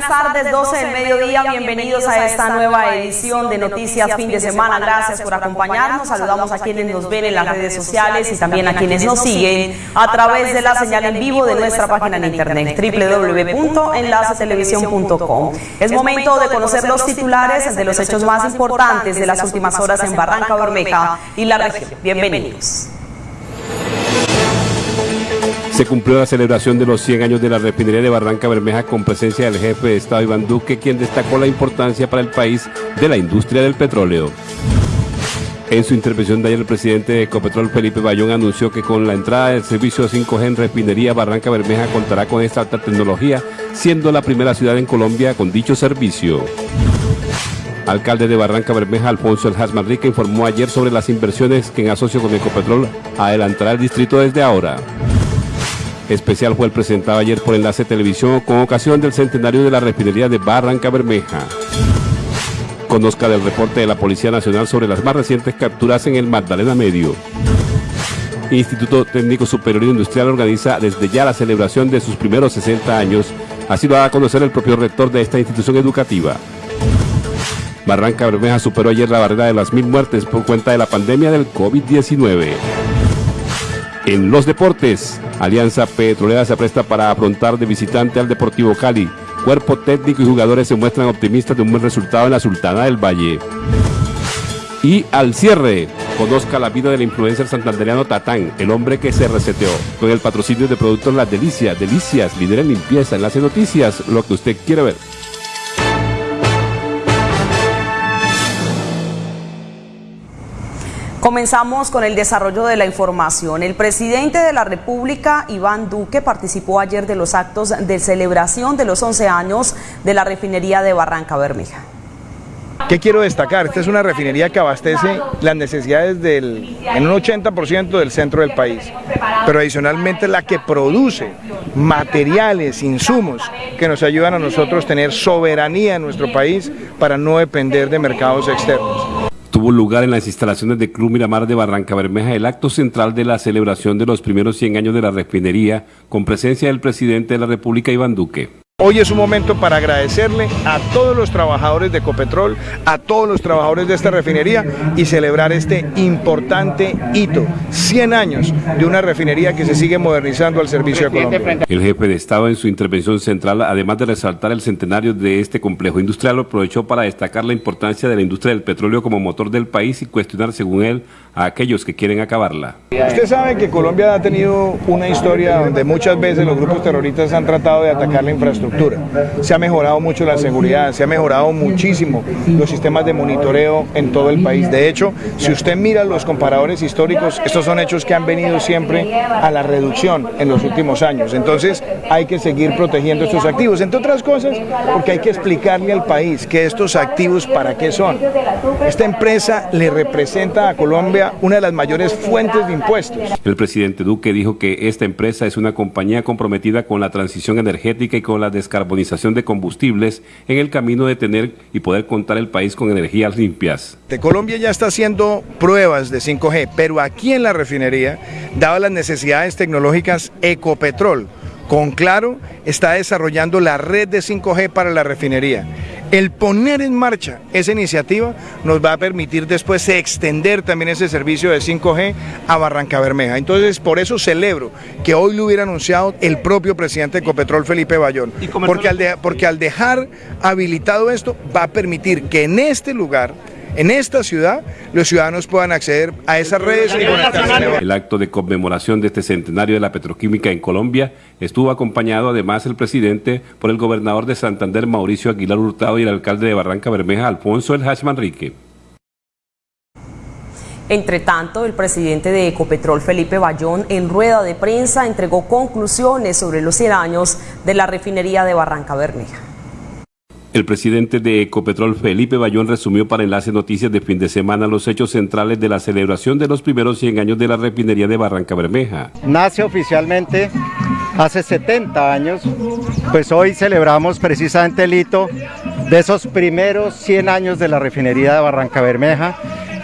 Buenas tardes, 12 del mediodía, bienvenidos a esta nueva edición de Noticias Fin de Semana. Gracias por acompañarnos. Saludamos a quienes nos ven en las redes sociales y también a quienes nos siguen a través de la señal en vivo de nuestra página en internet www.enlacetelevisión.com. Es momento de conocer los titulares de los hechos más importantes de las últimas horas en Barranca Bermeja y la región. Bienvenidos. Se cumplió la celebración de los 100 años de la refinería de Barranca Bermeja con presencia del jefe de Estado Iván Duque, quien destacó la importancia para el país de la industria del petróleo. En su intervención de ayer, el presidente de Ecopetrol, Felipe Bayón, anunció que con la entrada del servicio 5G en refinería Barranca Bermeja contará con esta alta tecnología, siendo la primera ciudad en Colombia con dicho servicio. Alcalde de Barranca Bermeja, Alfonso El Manrique, informó ayer sobre las inversiones que en asocio con Ecopetrol adelantará el distrito desde ahora especial fue el presentado ayer por Enlace Televisión con ocasión del centenario de la refinería de Barranca Bermeja. Conozca del reporte de la Policía Nacional sobre las más recientes capturas en el Magdalena Medio. Instituto Técnico Superior Industrial organiza desde ya la celebración de sus primeros 60 años, así lo va a conocer el propio rector de esta institución educativa. Barranca Bermeja superó ayer la barrera de las mil muertes por cuenta de la pandemia del COVID-19. En los deportes, Alianza Petrolera se presta para afrontar de visitante al Deportivo Cali. Cuerpo técnico y jugadores se muestran optimistas de un buen resultado en la Sultana del Valle. Y al cierre, conozca la vida del influencer santandereano Tatán, el hombre que se reseteó. Con el patrocinio de productos Las Delicias, Delicias, líder en limpieza, enlace noticias, lo que usted quiere ver. Comenzamos con el desarrollo de la información. El presidente de la República, Iván Duque, participó ayer de los actos de celebración de los 11 años de la refinería de Barranca Bermeja. ¿Qué quiero destacar? Esta es una refinería que abastece las necesidades del, en un 80% del centro del país, pero adicionalmente la que produce materiales, insumos que nos ayudan a nosotros tener soberanía en nuestro país para no depender de mercados externos tuvo lugar en las instalaciones de Club Miramar de Barranca Bermeja el acto central de la celebración de los primeros 100 años de la refinería con presencia del presidente de la República, Iván Duque. Hoy es un momento para agradecerle a todos los trabajadores de Ecopetrol, a todos los trabajadores de esta refinería y celebrar este importante hito, 100 años de una refinería que se sigue modernizando al servicio de Colombia. El jefe de Estado en su intervención central, además de resaltar el centenario de este complejo industrial, aprovechó para destacar la importancia de la industria del petróleo como motor del país y cuestionar, según él, a aquellos que quieren acabarla. Usted sabe que Colombia ha tenido una historia donde muchas veces los grupos terroristas han tratado de atacar la infraestructura. Se ha mejorado mucho la seguridad, se ha mejorado muchísimo los sistemas de monitoreo en todo el país. De hecho, si usted mira los comparadores históricos, estos son hechos que han venido siempre a la reducción en los últimos años. Entonces hay que seguir protegiendo estos activos, entre otras cosas porque hay que explicarle al país que estos activos para qué son. Esta empresa le representa a Colombia una de las mayores fuentes de impuestos. El presidente Duque dijo que esta empresa es una compañía comprometida con la transición energética y con la descarbonización de combustibles en el camino de tener y poder contar el país con energías limpias. De Colombia ya está haciendo pruebas de 5G, pero aquí en la refinería, dadas las necesidades tecnológicas, Ecopetrol, con Claro, está desarrollando la red de 5G para la refinería. El poner en marcha esa iniciativa nos va a permitir después extender también ese servicio de 5G a Barranca Bermeja. Entonces, por eso celebro que hoy lo hubiera anunciado el propio presidente de Ecopetrol, Felipe Bayón, porque al, porque al dejar habilitado esto va a permitir que en este lugar en esta ciudad los ciudadanos puedan acceder a esas redes y. El acto de conmemoración de este centenario de la petroquímica en Colombia estuvo acompañado además el presidente por el gobernador de Santander Mauricio Aguilar Hurtado y el alcalde de Barranca Bermeja Alfonso El Hachman Rique. Entre tanto, el presidente de Ecopetrol, Felipe Bayón, en rueda de prensa entregó conclusiones sobre los 100 años de la refinería de Barranca Bermeja. El presidente de Ecopetrol, Felipe Bayón, resumió para Enlace Noticias de fin de semana los hechos centrales de la celebración de los primeros 100 años de la refinería de Barranca Bermeja. Nace oficialmente hace 70 años, pues hoy celebramos precisamente el hito de esos primeros 100 años de la refinería de Barranca Bermeja,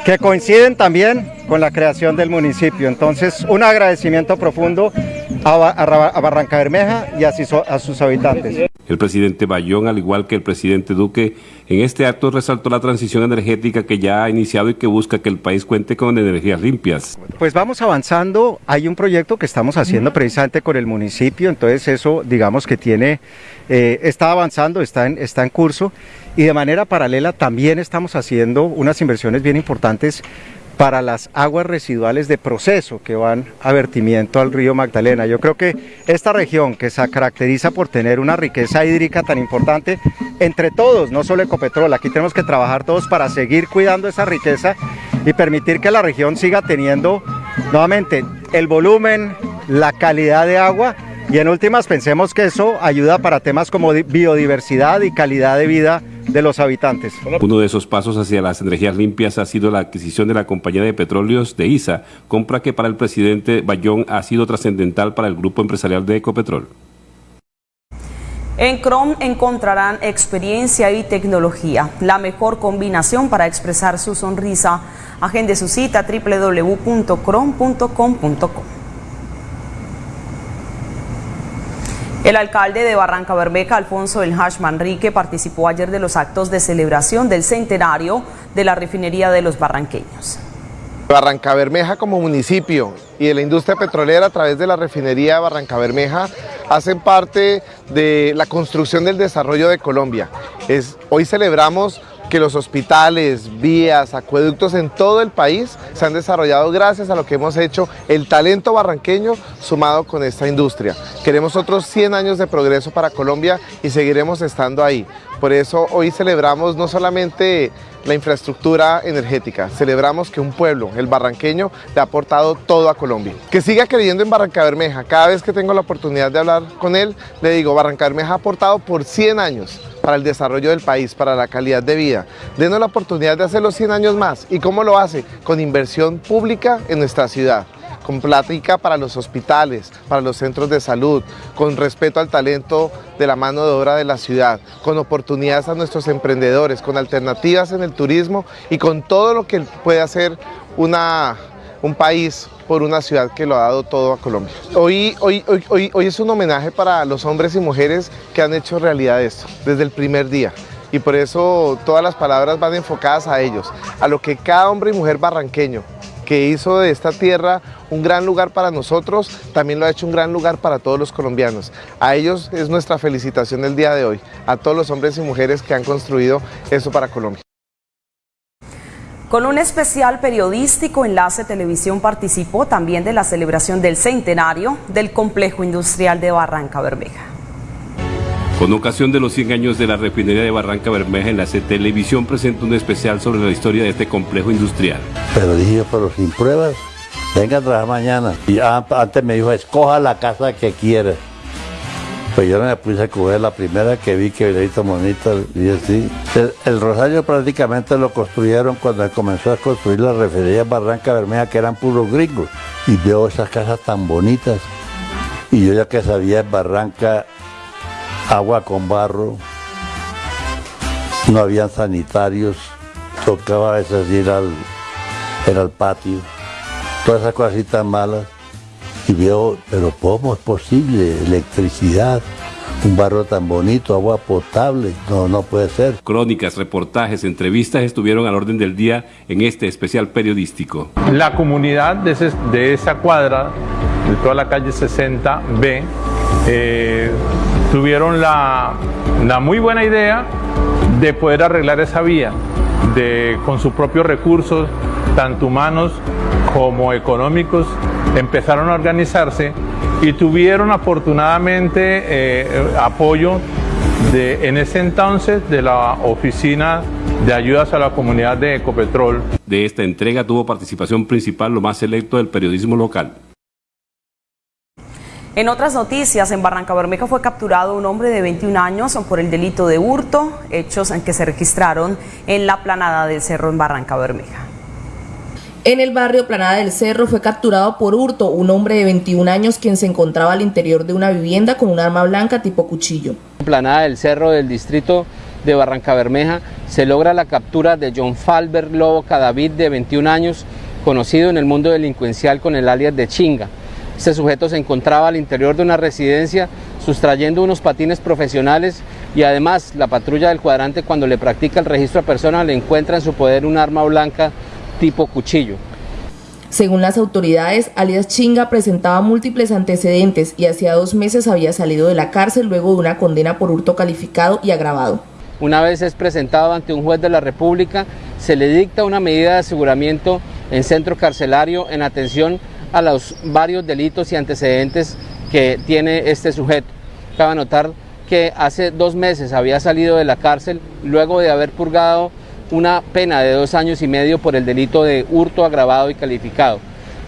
que coinciden también con la creación del municipio. Entonces, un agradecimiento profundo a, Barranca Bermeja y a sus habitantes. El presidente Bayón, al igual que el presidente Duque, en este acto resaltó la transición energética que ya ha iniciado y que busca que el país cuente con energías limpias. Pues vamos avanzando, hay un proyecto que estamos haciendo precisamente con el municipio, entonces eso digamos que tiene, eh, está avanzando, está en, está en curso. Y de manera paralela también estamos haciendo unas inversiones bien importantes para las aguas residuales de proceso que van a vertimiento al río Magdalena. Yo creo que esta región que se caracteriza por tener una riqueza hídrica tan importante, entre todos, no solo Ecopetrol, aquí tenemos que trabajar todos para seguir cuidando esa riqueza y permitir que la región siga teniendo nuevamente el volumen, la calidad de agua y en últimas pensemos que eso ayuda para temas como biodiversidad y calidad de vida de los habitantes. Uno de esos pasos hacia las energías limpias ha sido la adquisición de la compañía de petróleos de ISA, compra que para el presidente Bayón ha sido trascendental para el grupo empresarial de Ecopetrol. En Chrome encontrarán experiencia y tecnología, la mejor combinación para expresar su sonrisa. Agende su cita www.chrome.com.co. El alcalde de Barranca Bermeja, Alfonso El Hash Manrique, participó ayer de los actos de celebración del centenario de la refinería de los barranqueños. Barranca Bermeja como municipio y de la industria petrolera a través de la refinería Barranca Bermeja hacen parte de la construcción del desarrollo de Colombia. Es, hoy celebramos que los hospitales, vías, acueductos en todo el país se han desarrollado gracias a lo que hemos hecho, el talento barranqueño sumado con esta industria. Queremos otros 100 años de progreso para Colombia y seguiremos estando ahí. Por eso hoy celebramos no solamente la infraestructura energética, celebramos que un pueblo, el barranqueño, le ha aportado todo a Colombia. Que siga creyendo en Barranca Bermeja, cada vez que tengo la oportunidad de hablar con él, le digo, Barranca Bermeja ha aportado por 100 años para el desarrollo del país, para la calidad de vida. Denos la oportunidad de hacerlo 100 años más. ¿Y cómo lo hace? Con inversión pública en nuestra ciudad con plática para los hospitales, para los centros de salud, con respeto al talento de la mano de obra de la ciudad, con oportunidades a nuestros emprendedores, con alternativas en el turismo y con todo lo que puede hacer una, un país por una ciudad que lo ha dado todo a Colombia. Hoy, hoy, hoy, hoy es un homenaje para los hombres y mujeres que han hecho realidad esto desde el primer día y por eso todas las palabras van enfocadas a ellos, a lo que cada hombre y mujer barranqueño que hizo de esta tierra un gran lugar para nosotros, también lo ha hecho un gran lugar para todos los colombianos. A ellos es nuestra felicitación el día de hoy, a todos los hombres y mujeres que han construido eso para Colombia. Con un especial periodístico, Enlace Televisión participó también de la celebración del centenario del Complejo Industrial de Barranca Bermeja. Con ocasión de los 100 años de la refinería de Barranca Bermeja, en la Televisión presentó un especial sobre la historia de este complejo industrial. Pero dije, pero sin pruebas, venga a trabajar mañana. Y antes me dijo, escoja la casa que quiera. Pues yo no me puse a coger la primera que vi que venía bonita y así. El, Rosario prácticamente lo construyeron cuando comenzó a construir la refinería Barranca Bermeja, que eran puros gringos. Y veo esas casas tan bonitas. Y yo ya que sabía en Barranca agua con barro, no habían sanitarios, tocaba a veces ir al, al patio, todas esas cositas malas. Y veo, pero ¿cómo es posible? Electricidad, un barro tan bonito, agua potable, no, no puede ser. Crónicas, reportajes, entrevistas estuvieron al orden del día en este especial periodístico. La comunidad de, de esa cuadra, de toda la calle 60B, eh, tuvieron la, muy buena idea de poder arreglar esa vía de, con sus propios recursos, tanto humanos como económicos, empezaron a organizarse y tuvieron afortunadamente eh, apoyo de, en ese entonces de la Oficina de Ayudas a la Comunidad de Ecopetrol. De esta entrega tuvo participación principal lo más selecto del periodismo local. En otras noticias, en Barranca Bermeja fue capturado un hombre de 21 años por el delito de hurto, hechos en que se registraron en la planada del Cerro en Barranca Bermeja. En el barrio Planada del Cerro fue capturado por hurto un hombre de 21 años quien se encontraba al interior de una vivienda con un arma blanca tipo cuchillo. En Planada del Cerro del distrito de Barranca Bermeja se logra la captura de John Falber Lobo Cadavid de 21 años, conocido en el mundo delincuencial con el alias de Chinga. Este sujeto se encontraba al interior de una residencia, sustrayendo unos patines profesionales y además la patrulla del cuadrante cuando le practica el registro a persona le encuentra en su poder un arma blanca tipo cuchillo. Según las autoridades, alias Chinga presentaba múltiples antecedentes y hacía dos meses había salido de la cárcel luego de una condena por hurto calificado y agravado. Una vez es presentado ante un juez de la República, se le dicta una medida de aseguramiento en centro carcelario en atención a los varios delitos y antecedentes que tiene este sujeto. Cabe notar que hace dos meses había salido de la cárcel luego de haber purgado una pena de dos años y medio por el delito de hurto agravado y calificado.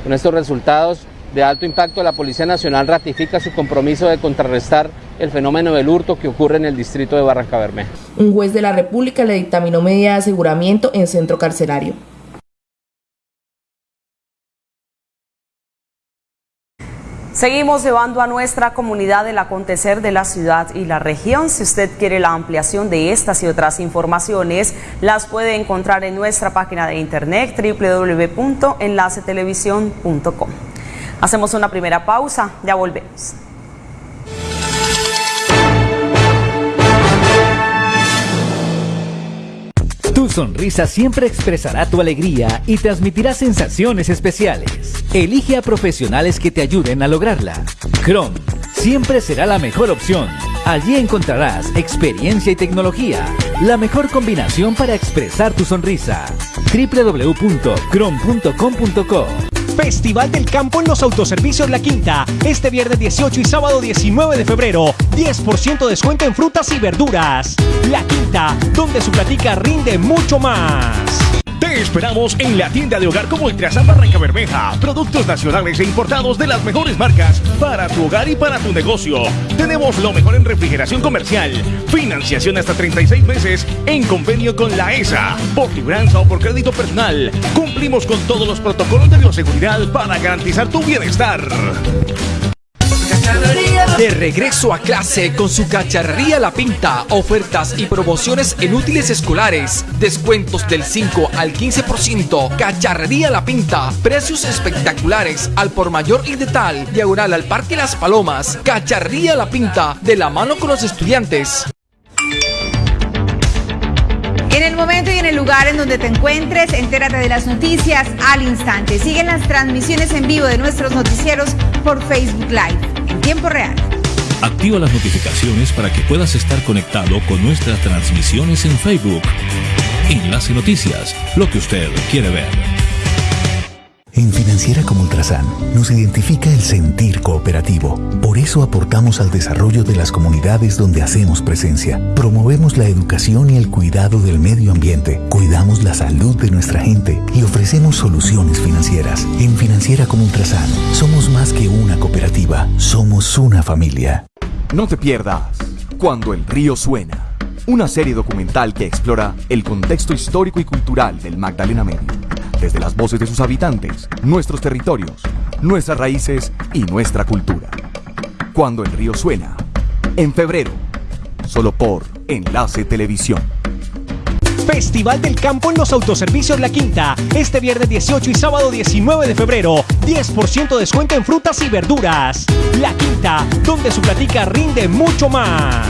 Con estos resultados de alto impacto, la Policía Nacional ratifica su compromiso de contrarrestar el fenómeno del hurto que ocurre en el distrito de Barranca Bermeja. Un juez de la República le dictaminó medida de aseguramiento en centro carcelario. Seguimos llevando a nuestra comunidad el acontecer de la ciudad y la región. Si usted quiere la ampliación de estas y otras informaciones, las puede encontrar en nuestra página de internet www.enlacetelevisión.com. Hacemos una primera pausa, ya volvemos. Tu sonrisa siempre expresará tu alegría y transmitirá sensaciones especiales. Elige a profesionales que te ayuden a lograrla. Chrome siempre será la mejor opción. Allí encontrarás experiencia y tecnología, la mejor combinación para expresar tu sonrisa. www.chrome.com.co Festival del Campo en los Autoservicios La Quinta. Este viernes 18 y sábado 19 de febrero. 10% descuento en frutas y verduras. La Quinta, donde su platica rinde mucho más. Te esperamos en la tienda de hogar como Ultrasan Barranca Bermeja. Productos nacionales e importados de las mejores marcas para tu hogar y para tu negocio. Tenemos lo mejor en refrigeración comercial. Financiación hasta 36 meses en convenio con la ESA. Por libranza o por crédito personal. Cumplimos con todos los protocolos de bioseguridad para garantizar tu bienestar. De regreso a clase con su cacharrería La Pinta, ofertas y promociones en útiles escolares, descuentos del 5 al 15%, cacharrería La Pinta, precios espectaculares al por mayor y de tal, diagonal al Parque Las Palomas, cacharrería La Pinta, de la mano con los estudiantes. En el momento y en el lugar en donde te encuentres, entérate de las noticias al instante. Siguen las transmisiones en vivo de nuestros noticieros por Facebook Live en tiempo real. Activa las notificaciones para que puedas estar conectado con nuestras transmisiones en Facebook. Enlace Noticias, lo que usted quiere ver. En Financiera como Ultrasan nos identifica el sentir cooperativo. Por eso aportamos al desarrollo de las comunidades donde hacemos presencia. Promovemos la educación y el cuidado del medio ambiente. Cuidamos la salud de nuestra gente y ofrecemos soluciones financieras. En Financiera como Ultrasan somos más que una cooperativa, somos una familia. No te pierdas Cuando el río suena. Una serie documental que explora el contexto histórico y cultural del Magdalena Medio desde las voces de sus habitantes, nuestros territorios, nuestras raíces y nuestra cultura. Cuando el río suena, en febrero, solo por Enlace Televisión. Festival del Campo en los Autoservicios La Quinta. Este viernes 18 y sábado 19 de febrero. 10% descuento en frutas y verduras. La Quinta, donde su platica rinde mucho más.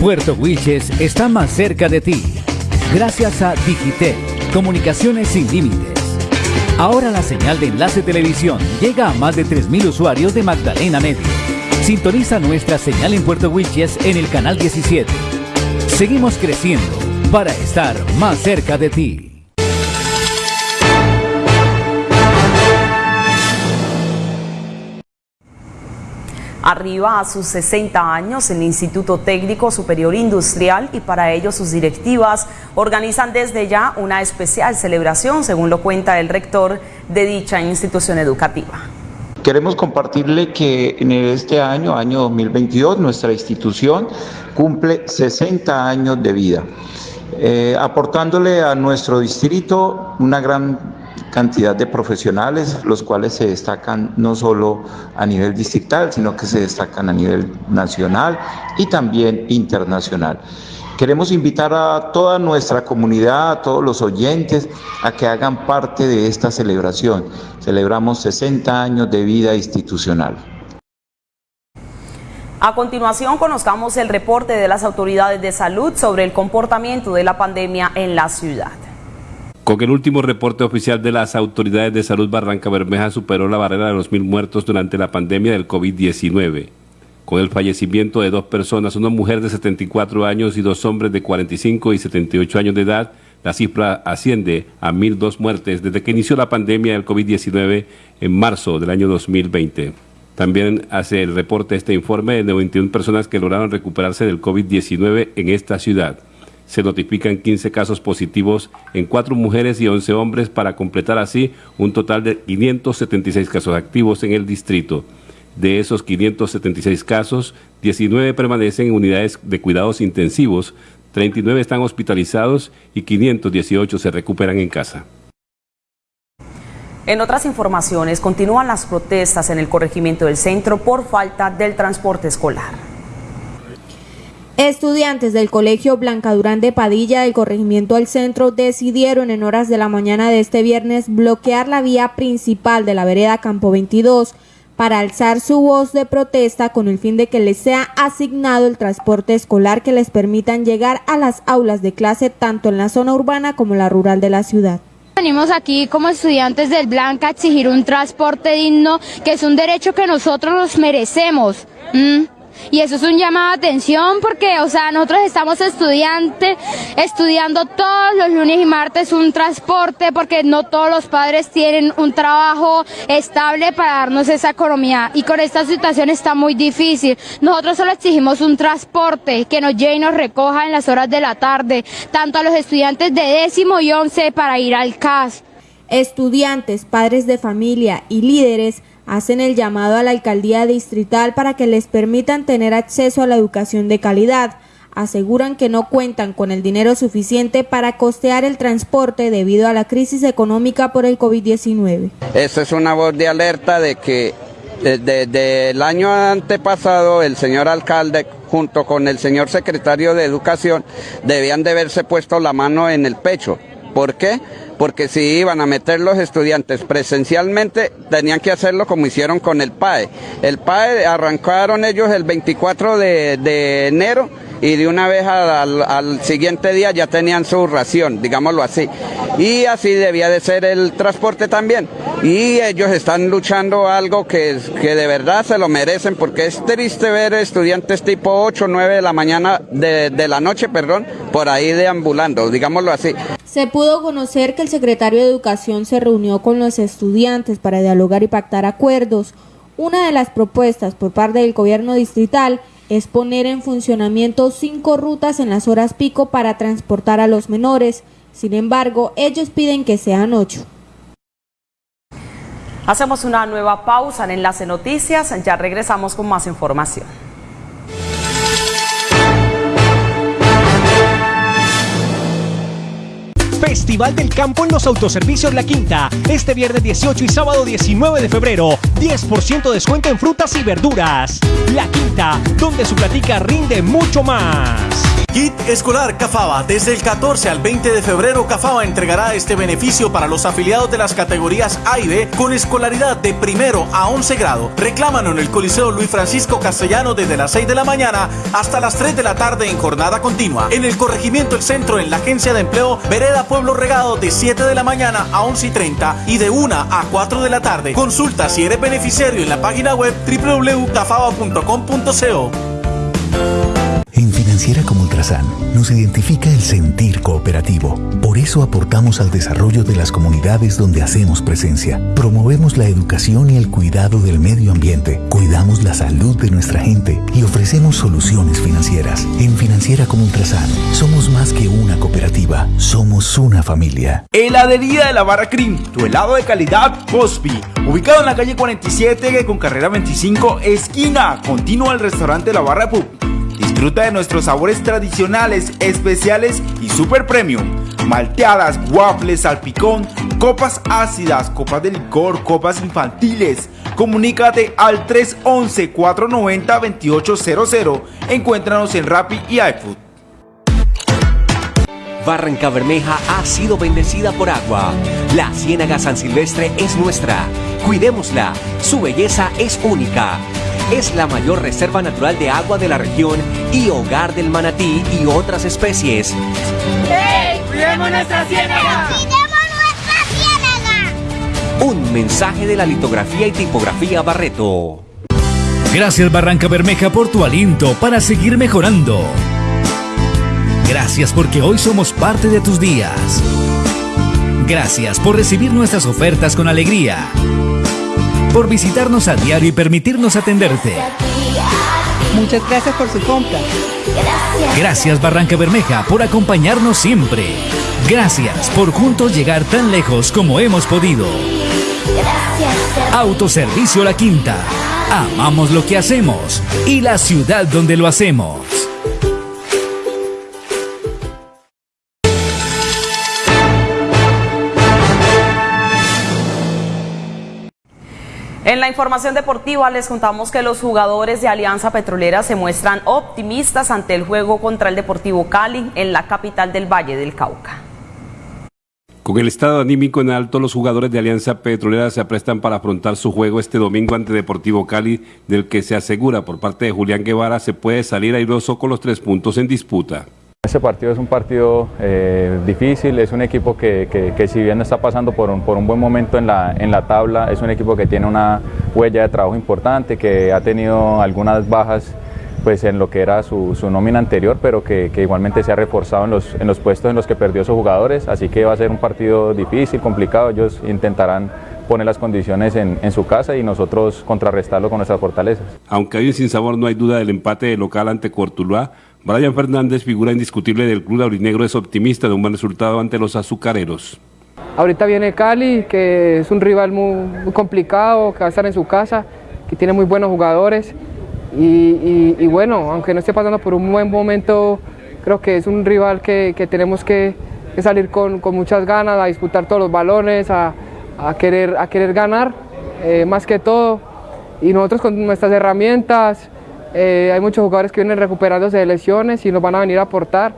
Puerto Wilches está más cerca de ti. Gracias a Digitel, comunicaciones sin límites. Ahora la señal de Enlace Televisión llega a más de 3.000 usuarios de Magdalena Medio. Sintoniza nuestra señal en Puerto Wilches en el canal 17. Seguimos creciendo para estar más cerca de ti. Arriba a sus 60 años, el Instituto Técnico Superior Industrial y para ello sus directivas organizan desde ya una especial celebración, según lo cuenta el rector de dicha institución educativa. Queremos compartirle que en este año, año 2022, nuestra institución cumple 60 años de vida, eh, aportándole a nuestro distrito una gran cantidad de profesionales, los cuales se destacan no solo a nivel distrital, sino que se destacan a nivel nacional y también internacional. Queremos invitar a toda nuestra comunidad, a todos los oyentes, a que hagan parte de esta celebración. Celebramos 60 años de vida institucional. A continuación, conozcamos el reporte de las autoridades de salud sobre el comportamiento de la pandemia en la ciudad. Con el último reporte oficial de las autoridades de salud, Barranca Bermeja superó la barrera de los mil muertos durante la pandemia del COVID-19. Con el fallecimiento de dos personas, una mujer de 74 años y dos hombres de 45 y 78 años de edad, la cifra asciende a 1.002 muertes desde que inició la pandemia del COVID-19 en marzo del año 2020. También hace el reporte este informe de 91 personas que lograron recuperarse del COVID-19 en esta ciudad. Se notifican 15 casos positivos en 4 mujeres y 11 hombres para completar así un total de 576 casos activos en el distrito. De esos 576 casos, 19 permanecen en unidades de cuidados intensivos, 39 están hospitalizados y 518 se recuperan en casa. En otras informaciones, continúan las protestas en el corregimiento del centro por falta del transporte escolar. Estudiantes del Colegio Blanca Durán de Padilla del corregimiento del centro decidieron en horas de la mañana de este viernes bloquear la vía principal de la vereda Campo 22 para alzar su voz de protesta con el fin de que les sea asignado el transporte escolar que les permitan llegar a las aulas de clase tanto en la zona urbana como la rural de la ciudad. Venimos aquí como estudiantes del Blanca a exigir un transporte digno, que es un derecho que nosotros nos merecemos. Y eso es un llamado de atención porque, o sea, nosotros estamos estudiantes, estudiando todos los lunes y martes un transporte porque no todos los padres tienen un trabajo estable para darnos esa economía. Y con esta situación está muy difícil. Nosotros solo exigimos un transporte que nos lleve y nos recoja en las horas de la tarde, tanto a los estudiantes de décimo y once para ir al CAS. Estudiantes, padres de familia y líderes hacen el llamado a la alcaldía distrital para que les permitan tener acceso a la educación de calidad. Aseguran que no cuentan con el dinero suficiente para costear el transporte debido a la crisis económica por el COVID-19. Esa es una voz de alerta de que desde el año antepasado el señor alcalde junto con el señor secretario de Educación debían de haberse puesto la mano en el pecho. ¿Por qué? porque si iban a meter los estudiantes presencialmente, tenían que hacerlo como hicieron con el PAE. El PAE arrancaron ellos el 24 de, enero y de una vez al, siguiente día ya tenían su ración, digámoslo así. Y así debía de ser el transporte también. Y ellos están luchando algo que, que de verdad se lo merecen porque es triste ver estudiantes tipo 8 o 9 de la mañana, de, de la noche, perdón, por ahí deambulando, digámoslo así. Se pudo conocer que el secretario de Educación se reunió con los estudiantes para dialogar y pactar acuerdos. Una de las propuestas por parte del gobierno distrital es poner en funcionamiento cinco rutas en las horas pico para transportar a los menores. Sin embargo, ellos piden que sean ocho. Hacemos una nueva pausa en Enlace Noticias, ya regresamos con más información. Festival del Campo en los Autoservicios La Quinta. Este viernes 18 y sábado 19 de febrero. 10% descuento en frutas y verduras. La Quinta, donde su platica rinde mucho más. Kit Escolar Cafaba. Desde el 14 al 20 de febrero, Cafaba entregará este beneficio para los afiliados de las categorías A y B con escolaridad de primero a 11 grado. Reclámalo en el Coliseo Luis Francisco Castellano desde las 6 de la mañana hasta las 3 de la tarde en jornada continua. En el corregimiento El Centro, en la Agencia de Empleo, Vereda Pueblo Regado de 7 de la mañana a 11 y 30 y de 1 a 4 de la tarde. Consulta si eres beneficiario en la página web www.cafaba.com.co. Financiera como Ultrasan nos identifica el sentir cooperativo. Por eso aportamos al desarrollo de las comunidades donde hacemos presencia. Promovemos la educación y el cuidado del medio ambiente. Cuidamos la salud de nuestra gente y ofrecemos soluciones financieras. En Financiera como Ultrasan somos más que una cooperativa, somos una familia. Heladería de la Barra Cream, tu helado de calidad Cosby. Ubicado en la calle 47 con carrera 25, esquina. Continúa el restaurante La Barra Pub Disfruta de nuestros sabores tradicionales, especiales y super premium. Malteadas, waffles, salpicón, copas ácidas, copas de licor, copas infantiles. Comunícate al 311-490-2800. Encuéntranos en Rappi y iFood. Barranca Bermeja ha sido bendecida por agua. La Ciénaga San Silvestre es nuestra. Cuidémosla. Su belleza es única. Es la mayor reserva natural de agua de la región y hogar del manatí y otras especies. ¡Hey! ¡Cuidemos nuestra ciénaga! Un mensaje de la litografía y tipografía Barreto. Gracias Barranca Bermeja por tu aliento para seguir mejorando. Gracias porque hoy somos parte de tus días. Gracias por recibir nuestras ofertas con alegría. Por visitarnos a diario y permitirnos atenderte. Muchas gracias por su compra. Gracias Barranca Bermeja por acompañarnos siempre. Gracias por juntos llegar tan lejos como hemos podido. Autoservicio La Quinta. Amamos lo que hacemos y la ciudad donde lo hacemos. En la información deportiva les contamos que los jugadores de Alianza Petrolera se muestran optimistas ante el juego contra el Deportivo Cali en la capital del Valle del Cauca. Con el estado anímico en alto, los jugadores de Alianza Petrolera se aprestan para afrontar su juego este domingo ante Deportivo Cali, del que se asegura por parte de Julián Guevara se puede salir airoso con los tres puntos en disputa. Este partido es un partido eh, difícil, es un equipo que, que, que, si bien está pasando por un, por un buen momento en la, en la tabla, es un equipo que tiene una huella de trabajo importante, que ha tenido algunas bajas pues en lo que era su, su nómina anterior, pero que, que, igualmente se ha reforzado en los, en los puestos en los que perdió sus jugadores, así que va a ser un partido difícil, complicado, ellos intentarán poner las condiciones en, en, su casa y nosotros contrarrestarlo con nuestras fortalezas. Aunque hay un sinsabor, no hay duda del empate de local ante Cortuluá, Brian Fernández, figura indiscutible del club aurinegro, es optimista de un buen resultado ante los azucareros. Ahorita viene Cali, que es un rival muy, complicado, que va a estar en su casa, que tiene muy buenos jugadores. Y, y, bueno, aunque no esté pasando por un buen momento, creo que es un rival que, que tenemos que, que salir con, con, muchas ganas, a disputar todos los balones, a, a querer, a querer ganar, eh, más que todo. Y nosotros con nuestras herramientas, eh, hay muchos jugadores que vienen recuperándose de lesiones y nos van a venir a aportar.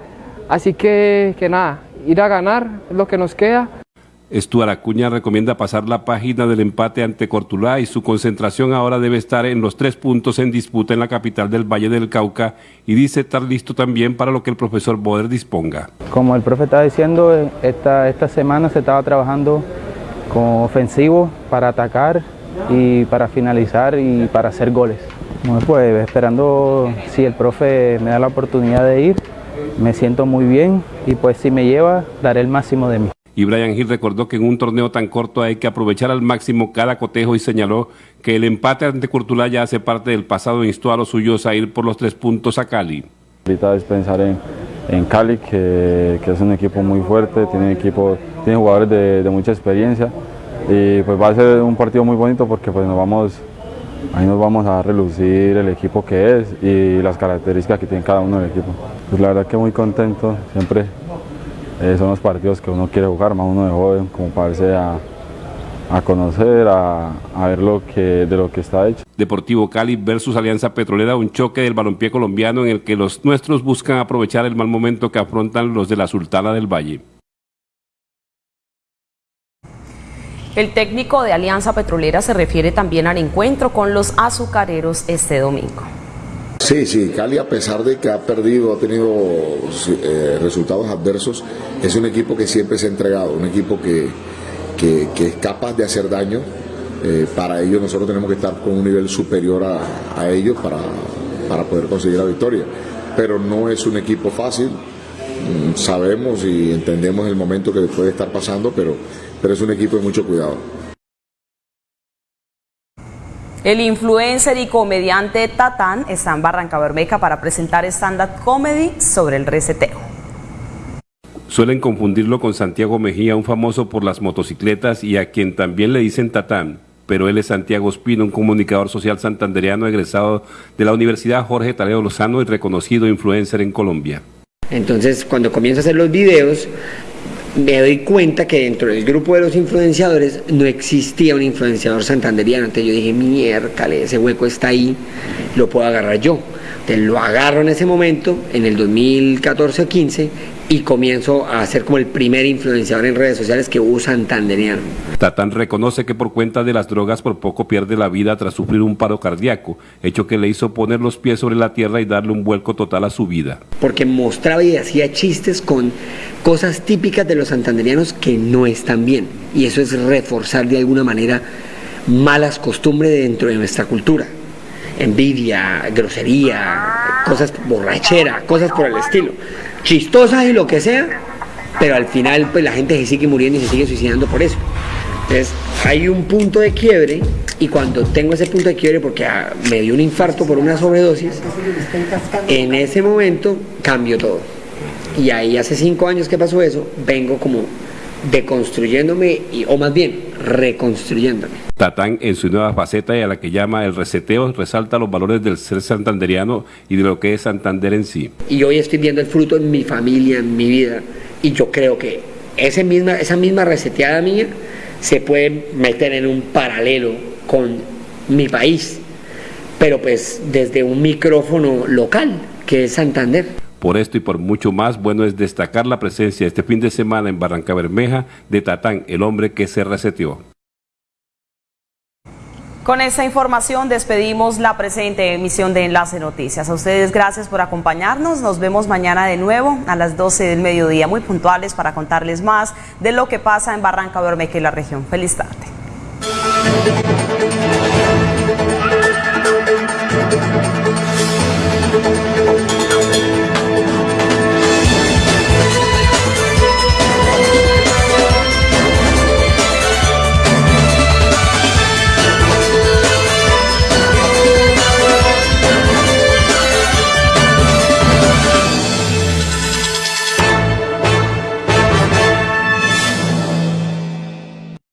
Así que, que nada, ir a ganar es lo que nos queda. Estuar Acuña recomienda pasar la página del empate ante Cortulá y su concentración ahora debe estar en los tres puntos en disputa en la capital del Valle del Cauca y dice estar listo también para lo que el profesor Boder disponga. Como el profe estaba diciendo, esta, esta semana se estaba trabajando con ofensivo para atacar y para finalizar y para hacer goles. Bueno, pues esperando si el profe me da la oportunidad de ir, me siento muy bien y pues si me lleva daré el máximo de mí. Y Brian Hill recordó que en un torneo tan corto hay que aprovechar al máximo cada cotejo y señaló que el empate ante Curtulá ya hace parte del pasado e instó a los suyos a ir por los tres puntos a Cali. Ahorita es pensar en, en Cali, que, que, es un equipo muy fuerte, tiene, equipo, tiene jugadores de, de, mucha experiencia y pues va a ser un partido muy bonito porque pues nos vamos, ahí nos vamos a relucir el equipo que es y las características que tiene cada uno del equipo. Pues la verdad que muy contento, siempre eh, son los partidos que uno quiere jugar, más uno de joven, como parece a, a conocer, a, a, ver lo que, de lo que está hecho. Deportivo Cali versus Alianza Petrolera, un choque del balompié colombiano en el que los nuestros buscan aprovechar el mal momento que afrontan los de la Sultana del Valle. El técnico de Alianza Petrolera se refiere también al encuentro con los azucareros este domingo. Sí, sí, Cali a pesar de que ha perdido, ha tenido eh, resultados adversos, es un equipo que siempre se ha entregado, un equipo que, que, es capaz de hacer daño. Eh, para ello nosotros tenemos que estar con un nivel superior a, a ellos para, para, poder conseguir la victoria. Pero no es un equipo fácil, mm, sabemos y entendemos el momento que puede estar pasando, pero, pero es un equipo de mucho cuidado. El influencer y comediante Tatán está en Barranca Bermeja para presentar stand-up comedy sobre el reseteo. Suelen confundirlo con Santiago Mejía, un famoso por las motocicletas y a quien también le dicen Tatán, pero él es Santiago Espino, un comunicador social santandereano egresado de la Universidad Jorge Taleo Lozano y reconocido influencer en Colombia. Entonces, cuando comienzo a hacer los videos, me doy cuenta que dentro del grupo de los influenciadores no existía un influenciador santanderiano. Entonces yo dije, miércale, ese hueco está ahí, lo puedo agarrar yo. Entonces lo agarro en ese momento, en el 2014 o 15, y comienzo a ser como el primer influenciador en redes sociales que usa santanderiano. Tatán reconoce que por cuenta de las drogas por poco pierde la vida tras sufrir un paro cardíaco, hecho que le hizo poner los pies sobre la tierra y darle un vuelco total a su vida. Porque mostraba y hacía chistes con cosas típicas de los santanderianos que no están bien. Y eso es reforzar de alguna manera malas costumbres dentro de nuestra cultura. Envidia, grosería, cosas borrachera, cosas por el estilo chistosas y lo que sea, pero al final pues la gente se sigue muriendo y se sigue suicidando por eso. Entonces hay un punto de quiebre y cuando tengo ese punto de quiebre porque ah, me dio un infarto por una sobredosis, en ese momento cambio todo. Y ahí hace cinco años que pasó eso, vengo como deconstruyéndome, y, o más bien reconstruyéndome. Tatán en su nueva faceta y a la que llama el reseteo resalta los valores del ser santanderiano y de lo que es Santander en sí. Y hoy estoy viendo el fruto en mi familia, en mi vida, y yo creo que ese misma, esa misma reseteada mía se puede meter en un paralelo con mi país, pero pues desde un micrófono local, que es Santander. Por esto y por mucho más, bueno es destacar la presencia este fin de semana en Barranca Bermeja de Tatán, el hombre que se reseteó. Con esta información despedimos la presente emisión de Enlace Noticias. A ustedes gracias por acompañarnos. Nos vemos mañana de nuevo a las 12 del mediodía, muy puntuales para contarles más de lo que pasa en Barranca Bermeja y la región. Feliz tarde.